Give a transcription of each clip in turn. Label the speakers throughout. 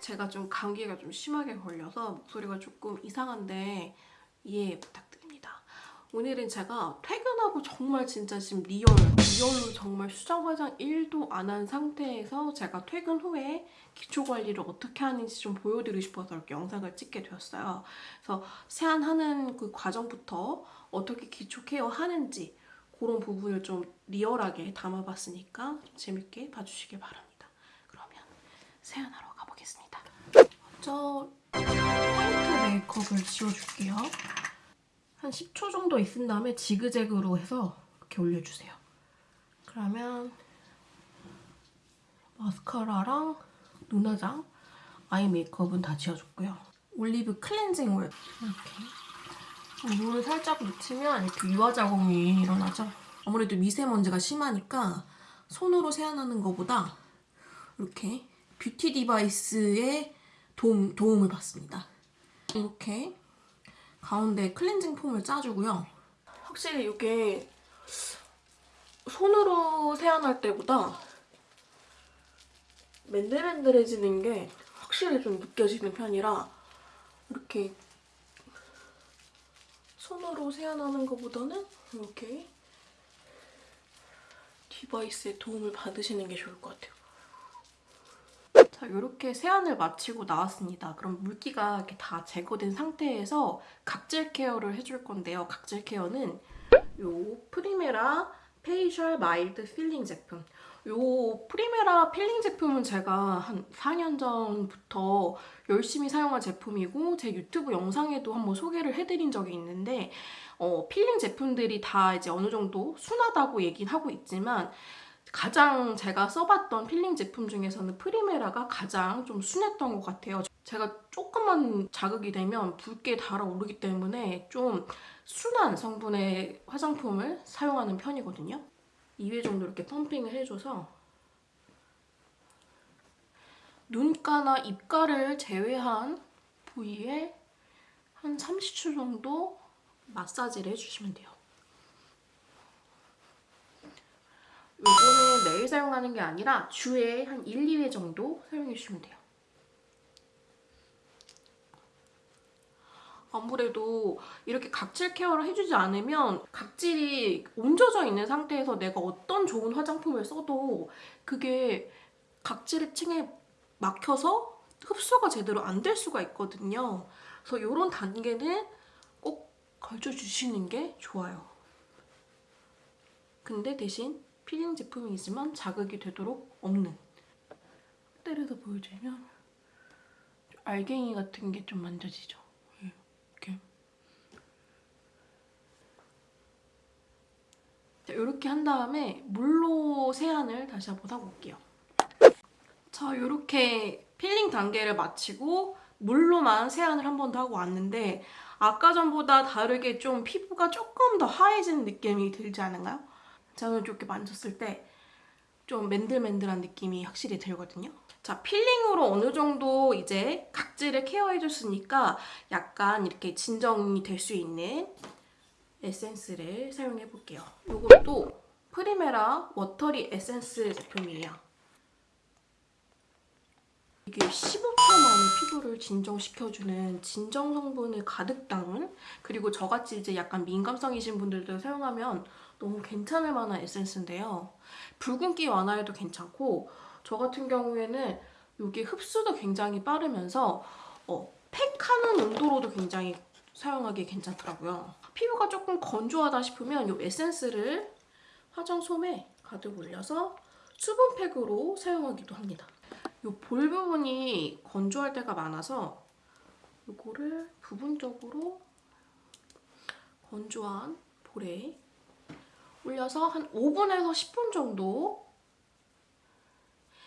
Speaker 1: 제가 좀 감기가 좀 심하게 걸려서 목소리가 조금 이상한데 이해 부탁드립니다. 오늘은 제가 퇴근하고 정말 진짜 지금 real, real로 정말 수정 화장 1도 안 한 상태에서 제가 퇴근 후에 기초 관리를 어떻게 하는지 좀 보여드리고 싶어서 이렇게 영상을 찍게 되었어요. 그래서 세안하는 그 과정부터 어떻게 기초 care 하는지 그런 부분을 좀 리얼하게 담아봤으니까 좀 재밌게 봐주시길 바랍니다. 그러면 세안하러. 먼저 화이트 메이크업을 지워줄게요. 한 10초 정도 있은 다음에 지그재그로 해서 이렇게 올려주세요. 그러면 마스카라랑 눈화장, 아이 메이크업은 다 지워줬고요. 올리브 클렌징 오일 이렇게 물을 살짝 묻히면 이렇게 유화 자국이 일어나죠. 아무래도 미세먼지가 심하니까 손으로 세안하는 것보다 이렇게 beauty device의 도움, 도움을 받습니다. 이렇게 가운데 cleansing foam을 짜주고요. 확실히 이게 손으로 세안할 때보다 맨들맨들해지는 게 확실히 좀 느껴지는 편이라 이렇게 손으로 세안하는 것보다는 이렇게 device의 도움을 받으시는 게 좋을 것 같아요. 자, 이렇게 세안을 마치고 나왔습니다. 그럼 물기가 이렇게 다 제거된 상태에서 각질 care를 해줄 건데요. 각질 care는 요 프리메라 facial mild peeling 제품. 요 프리메라 필링 제품은 제가 한 4년 전부터 열심히 사용한 제품이고 제 유튜브 영상에도 한번 소개를 해드린 적이 있는데 어, 필링 제품들이 다 이제 어느 정도 순하다고 얘기는 하고 있지만 가장 제가 써봤던 필링 제품 중에서는 프리메라가 가장 좀 순했던 것 같아요. 제가 조금만 자극이 되면 붉게 달아오르기 때문에 좀 순한 성분의 화장품을 사용하는 편이거든요. 2회 정도 이렇게 pumping을 해줘서 눈가나 입가를 제외한 부위에 한 30초 정도 마사지를 해주시면 돼요. 요거는 매일 사용하는 게 아니라 주에 한 1, 2회 정도 사용해 주시면 돼요. 아무래도 이렇게 각질 케어를 해주지 않으면 각질이 옮겨져 있는 상태에서 내가 어떤 좋은 화장품을 써도 그게 각질의 층에 막혀서 흡수가 제대로 안 될 수가 있거든요. 그래서 이런 단계는 꼭 걸쳐주시는 게 좋아요. 근데 대신 필링 제품이지만 자극이 되도록 없는 때려서 보여주면 알갱이 같은 게 좀 만져지죠. 이렇게 자, 이렇게 한 다음에 물로 세안을 다시 한번 하고 올게요. 자, 이렇게 필링 단계를 마치고 물로만 세안을 한 번 더 하고 왔는데 아까 전보다 다르게 좀 피부가 조금 더 하얘진 느낌이 들지 않은가요? 저는 이렇게 만졌을 때 좀 맨들맨들한 느낌이 확실히 들거든요. 자, peeling으로 어느 정도 이제 각질을 care해줬으니까 약간 이렇게 진정이 될 수 있는 에센스를 사용해볼게요. 이것도 프리메라 watery 에센스 제품이에요. 이게 15초 만에 피부를 진정시켜주는 진정 성분을 가득 담은 그리고 저같이 이제 약간 민감성이신 분들도 사용하면 너무 괜찮을 만한 에센스인데요. 붉은기 완화에도 괜찮고 저 같은 경우에는 이게 흡수도 굉장히 빠르면서 어, 팩하는 온도로도 굉장히 사용하기 괜찮더라고요. 피부가 조금 건조하다 싶으면 이 에센스를 화장솜에 가득 올려서 수분팩으로 사용하기도 합니다. 이 볼 부분이 건조할 때가 많아서 이거를 부분적으로 건조한 볼에 올려서 한 5분에서 10분 정도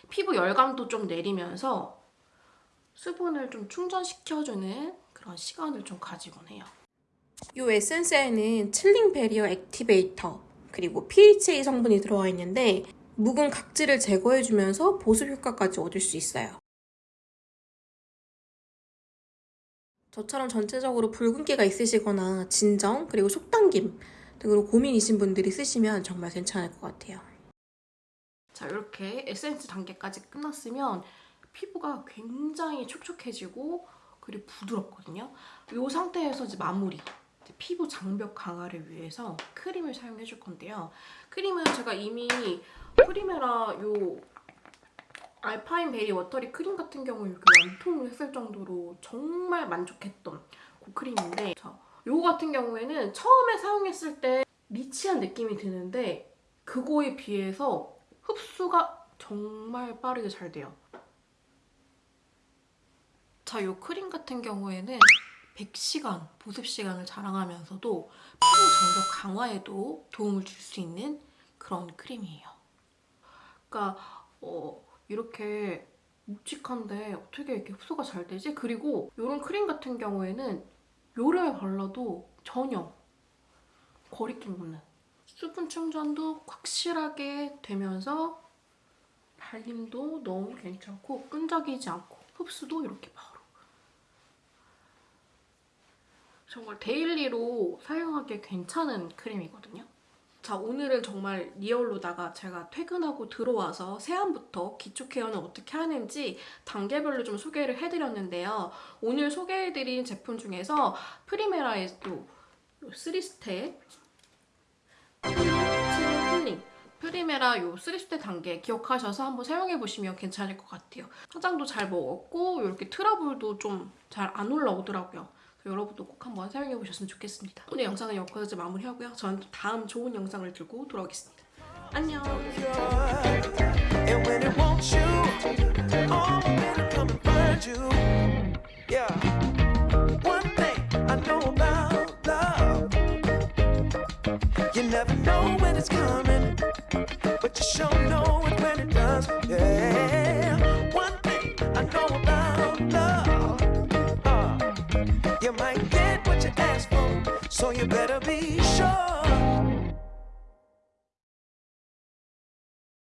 Speaker 1: 피부 열감도 좀 내리면서 수분을 좀 충전시켜주는 그런 시간을 좀 가지곤 해요. 이 에센스에는 칠링 베리어 액티베이터 그리고 PHA 성분이 들어가 있는데 묵은 각질을 제거해주면서 보습 효과까지 얻을 수 있어요. 저처럼 전체적으로 붉은기가 있으시거나 진정 그리고 속당김 등으로 고민이신 분들이 쓰시면 정말 괜찮을 것 같아요. 자 이렇게 에센스 단계까지 끝났으면 피부가 굉장히 촉촉해지고 그리고 부드럽거든요. 이 상태에서 이제 마무리. 이제 피부 장벽 강화를 위해서 크림을 사용해 줄 건데요. 크림은 제가 이미 프리메라 요 alpine berry watery 크림 같은 경우 이렇게 완통을 했을 정도로 정말 만족했던 그 크림인데 자, 요거 같은 경우에는 처음에 사용했을 때 rich한 느낌이 드는데 그거에 비해서 흡수가 정말 빠르게 잘 돼요. 자, 요 크림 같은 경우에는 100시간 보습 시간을 자랑하면서도 피부 장벽 강화에도 도움을 줄 수 있는 그런 크림이에요. 그러니까 어, 이렇게 묵직한데 어떻게 이렇게 흡수가 잘 되지? 그리고 이런 크림 같은 경우에는 여름에 발라도 전혀 거리낌 없는 수분 충전도 확실하게 되면서 발림도 너무 괜찮고 끈적이지 않고 흡수도 이렇게 바로 정말 daily로 사용하기 괜찮은 크림이거든요. 자 오늘은 정말 real로다가 제가 퇴근하고 들어와서 세안부터 기초 care는 어떻게 하는지 단계별로 좀 소개를 해드렸는데요. 오늘 소개해드린 제품 중에서 프리메라의 또 3step healing healing 프리메라 요 3step 단계 기억하셔서 한번 사용해보시면 괜찮을 것 같아요. 화장도 잘 먹었고 이렇게 트러블도 좀 잘 안 올라오더라고요. 여러분도 꼭 한번 사용해보셨으면 좋겠습니다. 오늘 영상은 여기까지 마무리하고요. 저는 또 다음 좋은 영상을 들고 돌아오겠습니다. 안녕!